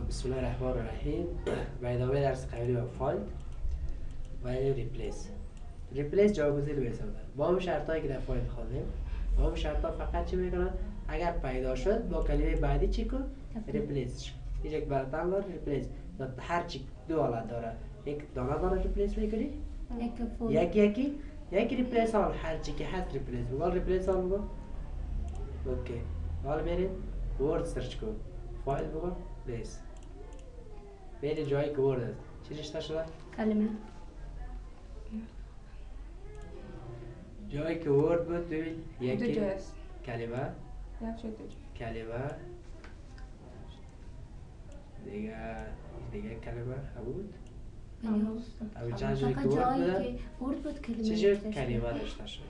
بسم الله الرحمن الرحیم. و ادامه درس قبلی با find و replace. replace جاگزین می‌سازن با هم شرط هایی که در find خواندیم با هم شرط ها فقط چی می‌کنن؟ اگر پیدا شد با کلمه بعدی چی کن؟ replace. اینجا یک برتر داره replace. هر چی دو حالت داره. یک دانه دانه replace می‌کنی. یک یکی یکی. یک replace all هر چی که هست replace. بگو replace all بگو. اوکی. حال برید ورد سرچ کن. فایل بگو. پلیس برید جایی که است چی رشته شده؟ کلمه جایی که ورد بود ببین یکی کلمه کلمه دیگه دیگه کلمه بود او چند جایی که ورد جایی بود؟ نوشته شد. کلمه رشته شد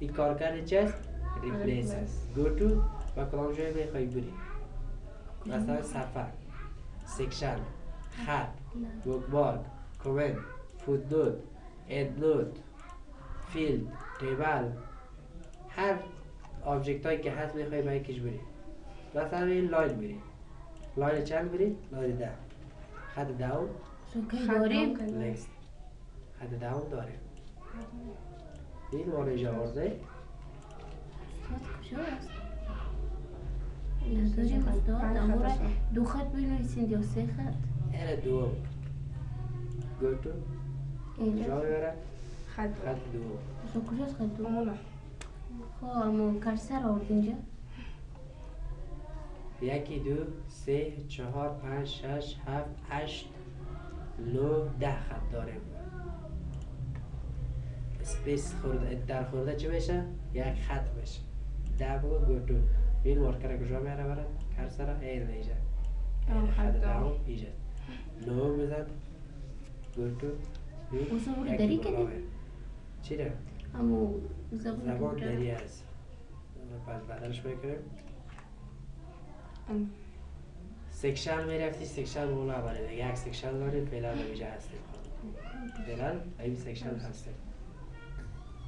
این کارکرد چی است؟ replace است go to و کدام جایی بخوای بری مثلا صفحه section خط bookmark comment footnote endnote field table هر object هایی که هست می‌خوای به یکیش بری. مثلا این line بری line چند بری؟ line ده. خط داون داریم. نیست خط داون داره این ما رو اینجا آورده استاد کجاست نداریم استاد. دو خط بنویسید یا سه خط؟ این دوم گو تو اینجا جا می‌بره خط. خط دوم استاد کجاست خط دو؟ اونو خب اما کرسر آورد اینجا. یکی دو سه چهار پنج شش هفت هشت نو ده خط داریم اسپیس خورده در خورده چی بشه؟ یک خط بشه. ده بگو گو این مارکر کجا میره ایجا آه، این خط خط دهم دهم. ایجا نو بزن. گو تو این او زبور یکی دری بالا کردی؟ بره. چی ده؟ اما زبان. دری هست. پس بدلش می‌کنیم. سکشن می‌رفتی سکشن مولا بره دیگه یک سکشن داریم فعلا نمیجا هستیم فعلا این سکشن هستیم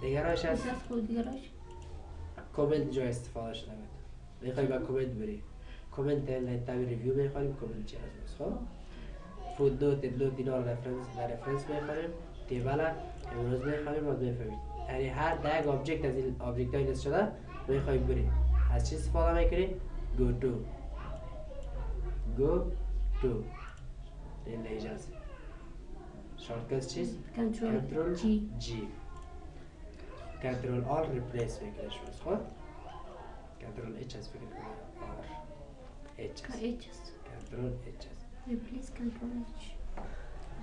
دیگه راش هست؟ دیگراش کامنت جا استفاده شده بود. می‌خوای با کامنت بری. کامنت لطفی ریویو می‌خوانیم کامنت چی هست خب؟ فود نوت نوت اینا رو رفرنس در رفرنس می‌خوانیم table امروز می‌خوانیم باز می‌فهمید. یعنی هر ده object از این object های لیست شده می‌خوای بری از چی استفاده می‌کنی go to go to این اجازه shortcut چیست؟ control G G control R replace می‌کنه شما خب؟ کنم R H کا از H است control H از replace control H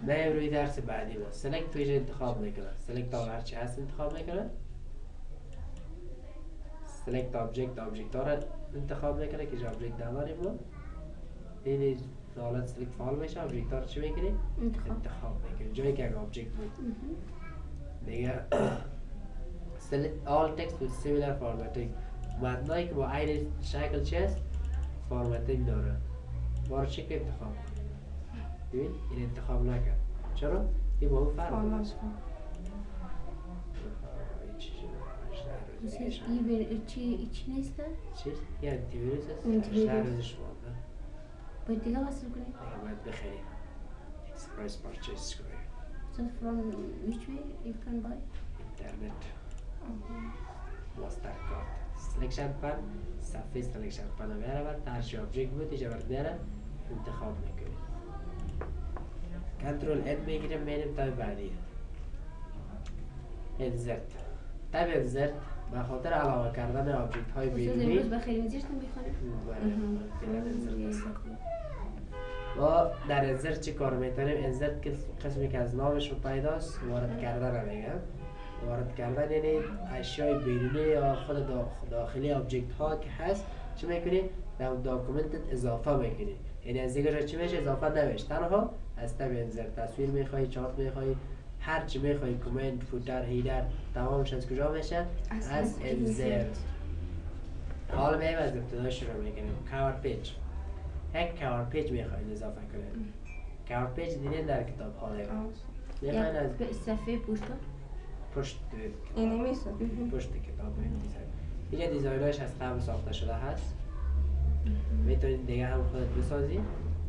نه روی درس بعدی ما select تویش انتخاب می‌کنه. select all هرچی هست انتخاب می‌کنه. select object object ها را انتخاب می‌کنه. که جا object نداریم ما این حالت select فعال میشه. object ها رو چی می‌کنی؟ انتخاب. انتخاب می‌کنی. جایی که یک object بود. دیگه select all text with similar formatting. متنایی که با عین شکل چی هست formatting داره بار چی که انتخاب کن ببین این انتخاب نکرد. چرا؟ این با اون فرق چی چی نیست؟ چی؟ یه انتی ویروس ویروس. روزش مانده باید دیگه وصل کنید دیگه باید بخریم. express purchase کنیم. So from which way you can buy? اینترنت. MasterCard selection pane صفحه selection pane رو میاره بر هرچی object بود اینجا بر میاره انتخاب می‌کنی کنترل اد می‌گیریم میریم tab بعدی. insert tab insert به خاطر علاوه کردن object های اشیای بیرونی. امروز بخیر insert است. ما در insert چی کار می‌تونیم insert قسمی که از نامش پیداست وارد کردن میگم. وارد کردن یعنی اشیای بیرونی یا خود داخ- داخلی object ها که هست چی می‌کنی؟ در document ت اضافه می‌کنی. یعنی از دیگه چی میشه؟ اضافه نمیشه. تنها از tab insert تصویر می‌خوای چارت می‌خوای هر چی می‌خوای comment footer header تمامش از کجا میشه؟ از insert حالا میایم از ابتدا شروع می‌کنیم. cover page یک cover page می‌خواین اضافه کنید. cover page دیدین در کتاب ها دیگه می‌خواین از صفحه پوستا پشت این نمیشه پشت کتاب این design. اینجا design اش از قبل ساخته شده هست. می‌تونید دیگه هم خودت بسازی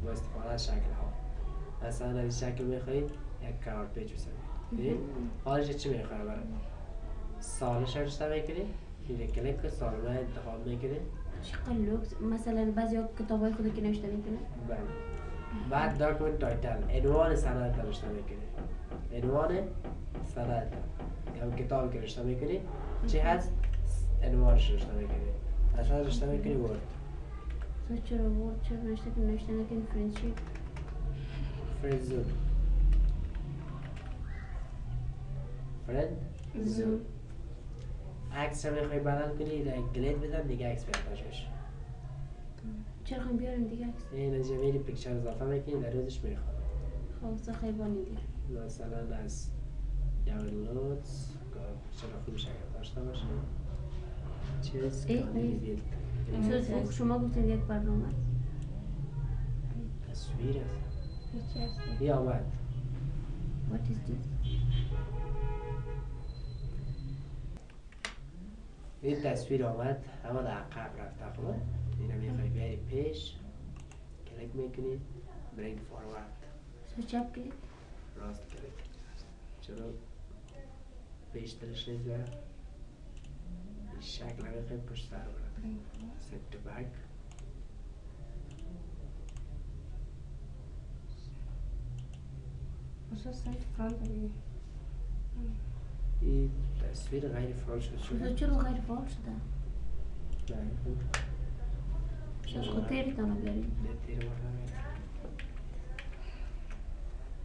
با استفاده از شکل ها مثلا از شکل می‌خواهید یک cover page بسازید؟ حالش چی می‌خواه برای؟ سالش رو رشته می‌کنید اینجا کلیک که سال رو انتخاب می‌کنید چقدر لوکس؟ مثلا بعضی ها کتاب های خود که نوشته می‌کنه بله. بعد document title عنوان سند رو رشته می‌کنید عنوان سند. یا کتاب که رشته می‌کنید چی هست؟ عنوانش رشته می‌کنید اصلا رشته می‌کنی Word تو چرا Word چرا نوشته که نوشته نکنی friendship friend zone friend zone عکس رو می‌خوای بدل کنی گلید بدم دیگه عکس بهتاش بشه چرا خواهیم بیاریم دیگه عکس؟ این از میری پیکچر اضافه می‌کنی در روزش می‌خواد خب سه خیبانی دیگه مثلا از خوبش اگر داشته باشه چیز شما گفتید یک برنامه. تصویر است هیچی آمد What? Is this? این تصویر آمد اما در عقب رفته خب این رو می‌خوای بیاری پیش کلیک می‌کنید برینگ فاروارد چپ کلیک راست کلیک چرا پیش درش نیست برم این شکل می‌خوای پشت سر برد فرانت دیگه این تصویر غیر فعال شد. تو شد چرا غیر فعال شده؟ نه شاید خود تیرتان رو بیاریم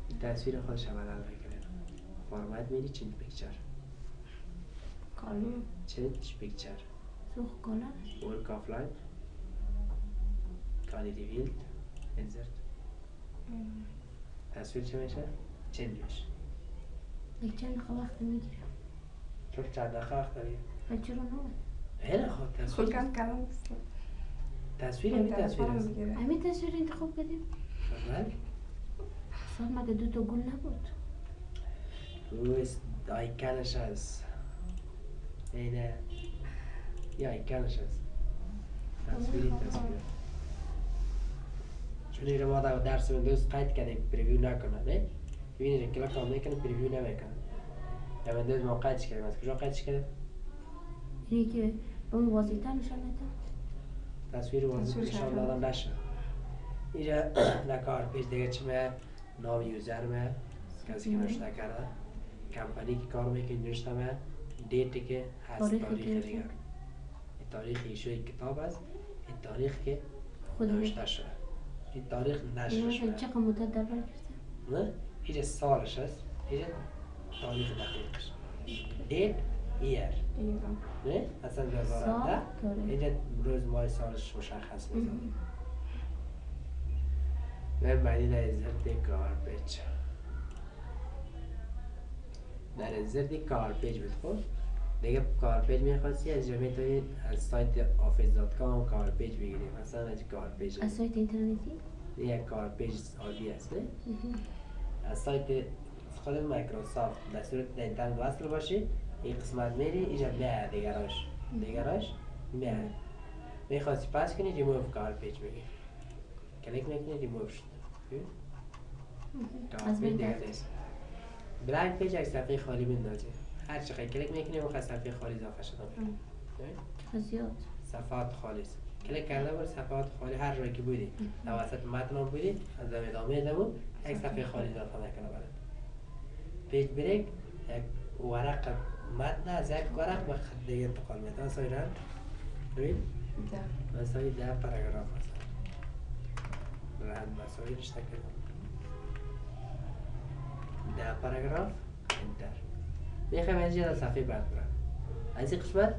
این تصویر خودش هم بدل می‌کنه فرمت میری چنج پیکچر. کالون چنج پیکچر؟ سو کالا ورک آفلاین کالیتی ویلد. انزرت. تصویر چه میشه؟ چنج میشه. یک چند دقیقه وقت می‌گیره چون چند دقیقه وقت داری؟ چرا نه؟ خوب خود تصویر کن کلام بست تصویر همین تصویر است. همین تصویر انتخاب کردیم خدمت سال مگه دو تا گل نبود؟ روز آیکنش هست. اینه یه آیکنش هست تصویری تصویر چون این رو ما در درس ویندوز قید کردیم preview نکنه نه ببینید کلا کام می‌کنه preview نمی‌کنه در ویندوز ما قیدش کردیم از کجا قیدش کردیم اینی که اون واضح‌تر نشان میده تصویر تصویر نشان شده. دادن نشه اینجا در cover page دیگه چمه نام user مه کسی که نوشته کرده کمپانی که کار می‌کنه نوشته مه date ی که هست تاریخ دیگه این تاریخ ایشوی کتاب است این تاریخ که خود نوشته شده این تاریخ نشر این شده چقدر مدت در بر نه سالش هست اینجا تاریخ دقیقش دیت ایر نه اصلا سال 2010 تاریخ۔ اینجا روز ماه سالش مشخص میزن و بعدی در زرد گاربیج در زرد cover page بود خب؟ دیگه cover page می‌خواستی از جا می‌تونی از سایت Office dot com cover page بگیری مثلا از cover page از سایت اینترنتی؟ یک cover page عادی است از سایت خود مایکروسافت در صورت اینترنت وصل باشی این قسمت میری اینجا میاد دیگراش. دیگراش میاد می‌خواستی پس کنی ریموف گاربیج میگی کلیک می‌کنی ریموف شد. دیگه رفت. نیست. blank page یک صفحه خالی بندازی هر چقدر کلیک می‌کنی اون صفحه خالی اضافه شده. زیاد. صفحات خالی کلیک کرده بر صفحات خالی هر جایی که بودی. در وسط متن هم بودی از ادامه دمو یک صفحه خالی اضافه نکنه برات page break یک ورق متن از یک ورق به خط دیگه انتقال میده. مثلا ایران ببین. ده. مثلا ده پاراگراف مثلا راحت مسایی رشته کردم ده پاراگراف enter می‌خوایم از اینجا صفحه بعد برم. از این قسمت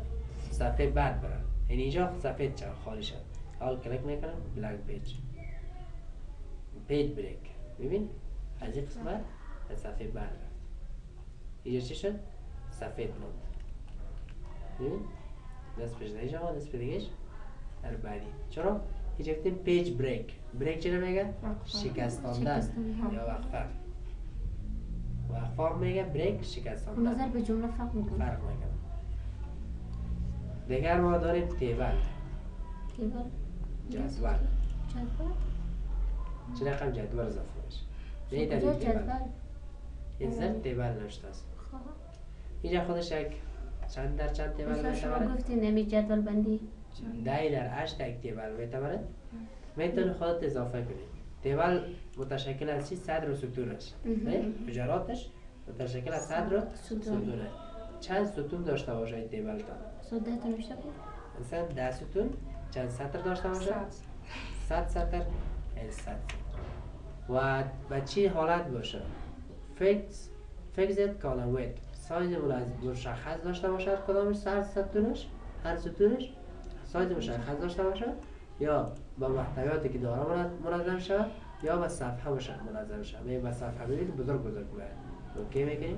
صفحه بعد برم. یعنی اینجا صفحه چه؟ خالی شد. اول کلیک می‌کنم. blank page page break ببین؟ از این قسمت از صفحه بعد رفت. اینجا چی شد؟ صفحه موند ببین؟ دست پیش اینجا دست به دیگهش. در بعدی. چرا؟ اینجا گفتیم پیج بریک بریک چرا میگه شکستاندن. یا وقفه. وقفه میگه بریک نظر شکستاندن به جمله فرق می‌کنه فرق می‌کنه دیگر ما داریم تیبل تیبل جدول. جدول؟ چه رقم جدول اضافه بشه. به این کجا دلیل تیبل جدول؟ این زن تیبل نوشته است. خب. اینجا خودش یک چند در چند تیبل مثلا شما می‌تواند؟ گفتین نمی جدول بندی. ده در هشت یک تیبل می‌تواند. می‌تونی خودت اضافه کنی. تیبل متشکل از چی؟ صدر و ستونش نه حجراتش متشکل از صدر و ستون. ستونه چند ستون داشته باشه این تیبل تا نوشته بود مثلا ده ستون چند سطر داشته باشه صد. صد سطر. این صد. سطر. و به چی حالت باشه؟ fix fixed column width سایز مشخص داشته باشه هر کدامش؟ سر ستونش؟ هر ستونش؟ سایز مشخص داشته باشه یا با محتویاتی که داره منظ- منظم شود یا به صفحه منظم شود. می به صفحه ببینید بزرگ بزرگ میاد OK می‌کنیم؟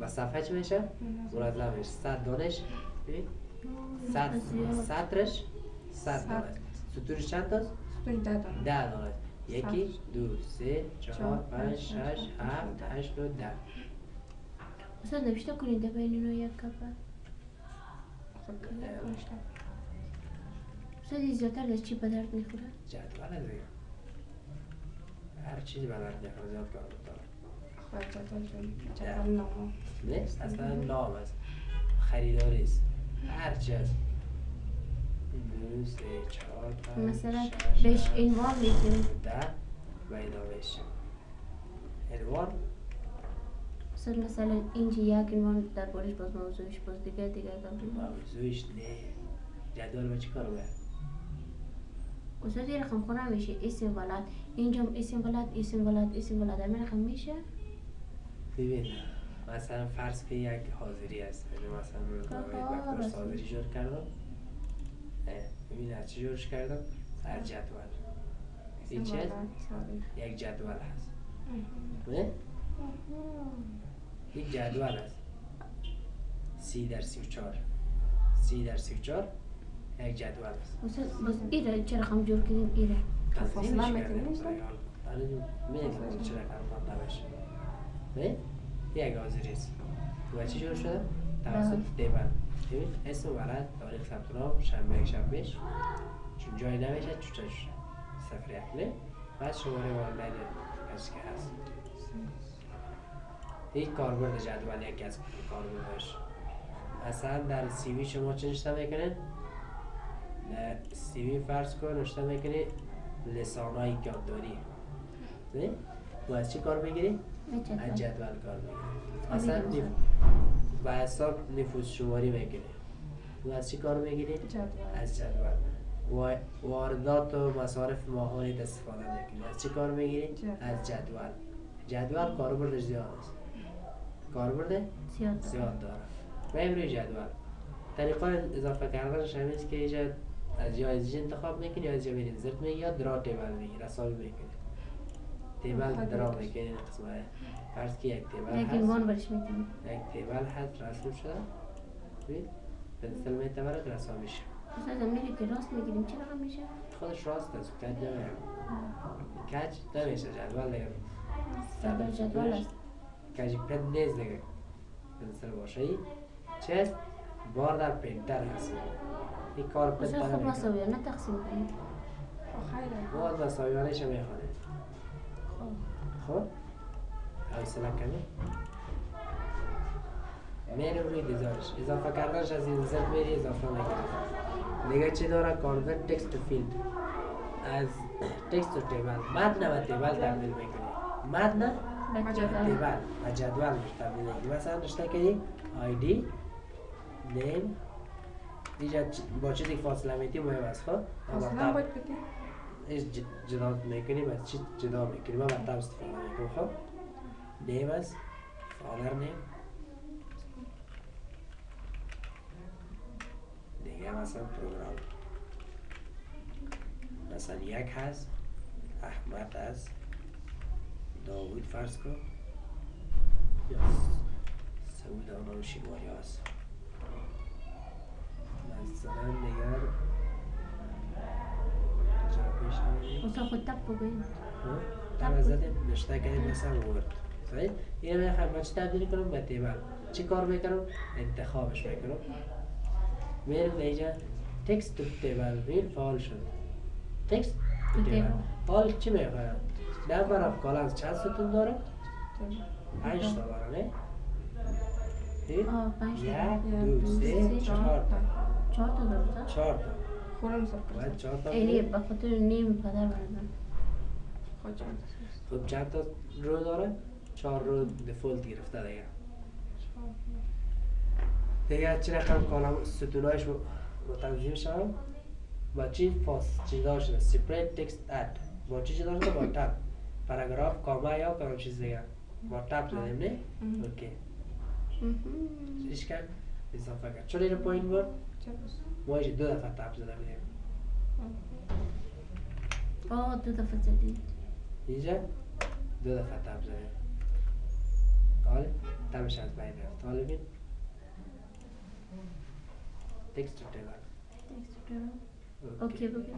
به صفحه چی میشه؟ منظم میشه. صد دانش. صد. سطرش صد. دانش. ستونش چند تاست؟ ده دانه یکی دو سه چهار پنج شش هفت هشت و ده. مثلا نوشته کنید بین اینو یک کفه این زیادتر از چی به درد می‌خوره؟ جدول دیگه. هر چیزی به درد می‌خوره زیاد کار می‌کنه خب، جدول جون. جدول نامه. نه اصلا نام است. خریداری است. هر چی است دو سه چهار پنج مثلا بهش هفت، عنوان میدیم ده و ادامهش عنوان؟ مثلا مثلا اینجا یک عنوان در بارش باز موضوعش باز دیگه دیگه. موضوعش نه. جدول به چی کار باید؟ استاد یه رقم خونه میشه اسم ولد اینجا اسم ولد اسم ولد اسم ولد همین رقم میشه؟ ببین مثلا فرض که یک حاضری است یعنی مثلا روزنامه رسمی. حاضری جور کردم. ببین از چی جورش کردم؟ از جدول. این؟ سوال. یک جدول هست. نه یک جدول است سی در سی و چار سی در سی و چار جدول. است باز ایره چه رقم جور کردیم ایره؟ فاصله. آره می‌دونم چرا کار نباشه نه؟ یک حاضری است و چی جور شده؟ توسط بله. دیبن ببین اسم ولد تاریخ ثبت نام شنبه یک شنبهش. چون جایی نمیشه چوچش صفر یک. بعد شماره والدین کسی که هست. این کاربرد جدول یکی از کاربردش مثلا در سی وی شما چه نشته می‌کنه در سی وی فرض کن نشته می‌کنه لسانهای یادداری نه و از چی کار می‌گیری؟ نه از جدول کار مثلا می‌دونم. نف... به حساب نفوس شماری می‌کنی و از چی کار می‌گیری؟ جدول. از جدول. و واردات و مصارف ماهانیت استفاده می‌کنی از چی کار می‌گیری؟ از جدول. جدول کاربردش زیاد است. کاربرد زیاد داره. بریم روی جدول. طریقه اضافه کردنش همین است که اینجا از از انتخاب می‌کنی یا از یا میری زرت میگی یا درا تیبل میگی رسابی می‌کنی. تیبل خیلی درا دوست. می‌کنی. قسمه فرض که یک تیبل هست. یک تیبل هست رسم شده. ببین پنسل رسام میشه استاد میری که راست می‌گیریم چه رقم میشه؟ خودش راست است. کج نمیره کج نمیشه. جدول دیگه جدول جدول است. کج پن نیست دیگه پنسل باشه ای. چه بار در پرینتر هست. این کار استاد پرینتر خب مساویانه تقسیم کنیم. خب، خیلی. باز مساویانش می‌خوانه. خب. حوصله کمی میریم روی دیزاینش اضافه کردنش از این زد میری اضافه می‌کنی دیگه چی داره؟ کانورت تکست تو فیلد از تکست تو تیبل متن و تیبل تبدیل می‌کنی. متن جدول. و جدول میشه تبدیل می‌کنی. مثلا نشته کردی آیدی نیم با چیزی فاصله میتی مهم است خب؟ اصلا باید بگی. ایش جدا می‌کنیم از چی جدا می‌کنیم؟ من مطلب استفاده می‌کنم خب؟ نیم است فادر نیم. دیگه مثلا پروگرام. مثلا یک هست احمد هست داوود فرض کن. یا سعود آنام شیواری هست. مثلا؟ استاد خود تب بگوین در زدیم نشته کردیم مثلا ورد صحیح؟ این می‌خوایم با چی تبدیل کنم به تیبل چی کار می‌کنم؟ انتخابش می‌کنم. میرم به اینجا. text to table میل فعال شد. text to table. حال چی می‌خواید number of columns چند ستون داره. پنج تا داره نه. یک دو سه، چهار تا. چهار تا درسته چهار تا. خورم سب باید چهار تا اینی بگیری. به خاطر نیم پدر بردم خود چند خب چند تا رو داره؟ چهار رو default گرفته دیگه. دیگه چی رقم column ستونایش تنظیم شد با چی؟ فاس. جدا شده separate text at. با چی جدا شده با tab. پاراگراف comma یا کدام چیز دیگه؟ با tab زدیم نه. OK. چیش کرد؟ اضافه کرد. چون اینو پایین بود ما ایش دو دفعه tab زده بودیم آه دو دفعه زدید اینجا دو دفعه تب زدیم حالا تبش از بین رفت حالا بین تکست رو تیبل اوکی بگو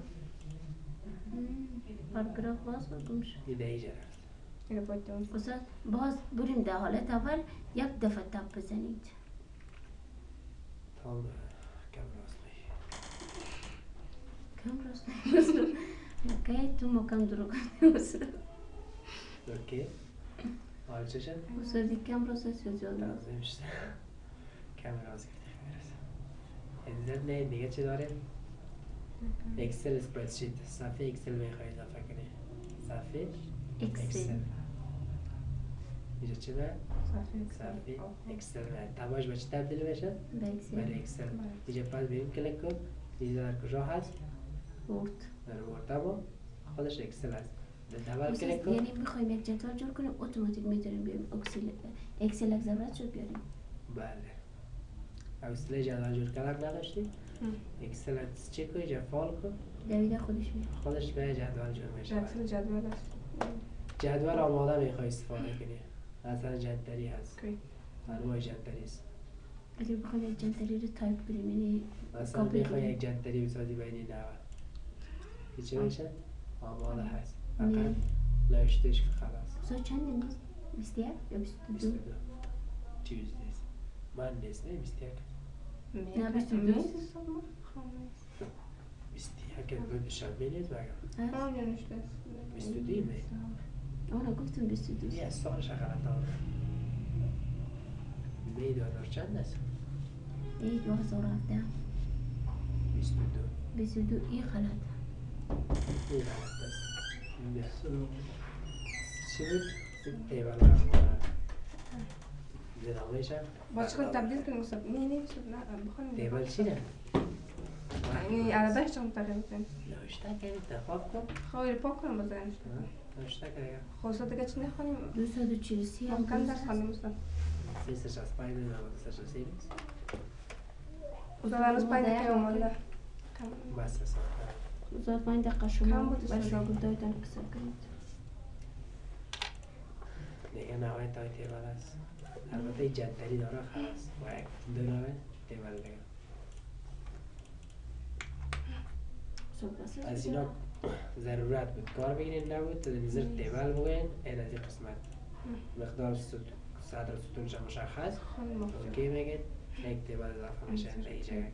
پاراگراف باز بگم شد این اینجا رفت استاد باز بریم در حالت اول یک دفعه تپ بزنید تا کم راست بگی کم راست اوکی تو مکم درو کنی استاد اوکی حالا چه شد؟ استادی کم راست است یا زیاد تنظیم شد کم راست گرفتی می‌رسه انزل نه دیگه چی داره؟ اکسل اسپردشیت صفحه اکسل می‌خوای اضافه کنی صفحه اکسل اینجا چی داره؟ صفحه. Excel تباش به چی تبدیل بشه؟ به Excel اینجا پس بریم کلیک کن اینجا در کجا هست؟ Word در Word اما خودش Excel هست یعنی می‌خوایم یک جدول جور کنیم اتوماتیک می‌تونیم بیاریم Excel Excel ضرورت شد بیاریم. بله. حوصله جدول جور کردن نداشتی؟ Excel چی کنی؟ اینجا فعال کن. دویده خودش میاد خودش به جدول جور میشه. Excel جدول است. جدول آماده می‌خوای استفاده کنی. مثلا جدری هست. انواع جدری است. اگر بخوایم یک جدولی رو تایپ کنیم یعنی مثلا کپی می‌خوای. یک جدری بسازی بین این نوع که چی میشه؟ آماده هست نه. فقط نوشتش که خلاص استاد چند نیست؟ بیست یک یا بیست و بیست و دو؟ دو Tuesdays Mondays نه بیست یک نه، بیست و دو. میز حساب ما؟ خامس. بیست یک دو دوشنبه نیست بگم هست؟ آه، نوشته است. بیست و دو نه آره گفتم بیست و دو یه سالش غلط آمده می دو هزار چند است؟ ای دو هزار و هفته بیست و دو بیست و دو ای غلط این است بیا. چی بود؟ تیبل هم زدامه شم با چیکار تبدیل کنیم استاد نه نه استاد نه بخونیم تیبل چی نه؟ یعنی عددش چون تغییر کنیم نوشته که انتخاب کن خواهی پاک کنم بزنش نوشته که خب استاد دیگه چی نخونیم دو صد و چهل و سی هم درست درس هست. خواندیم استاد سیستش از پایین نمید سیستش از سیریز استاد هنوز پنج مادر دقیقه هم مونده بس رسان پنج دقیقه شما استاد. شاگردایتان کسر کنید. دیگه نوع تای تیبل است. البته جدری داره خلاص. با یک دو نوع تیبل دیگه از اینا ضرورت بود کار بگیرین نبود. نظر تیبل بگوین این از این قسمت. مقدار ست- صدر ستونش مشخص. اوکی میگید یک تیبل اضافه میشه به این جگه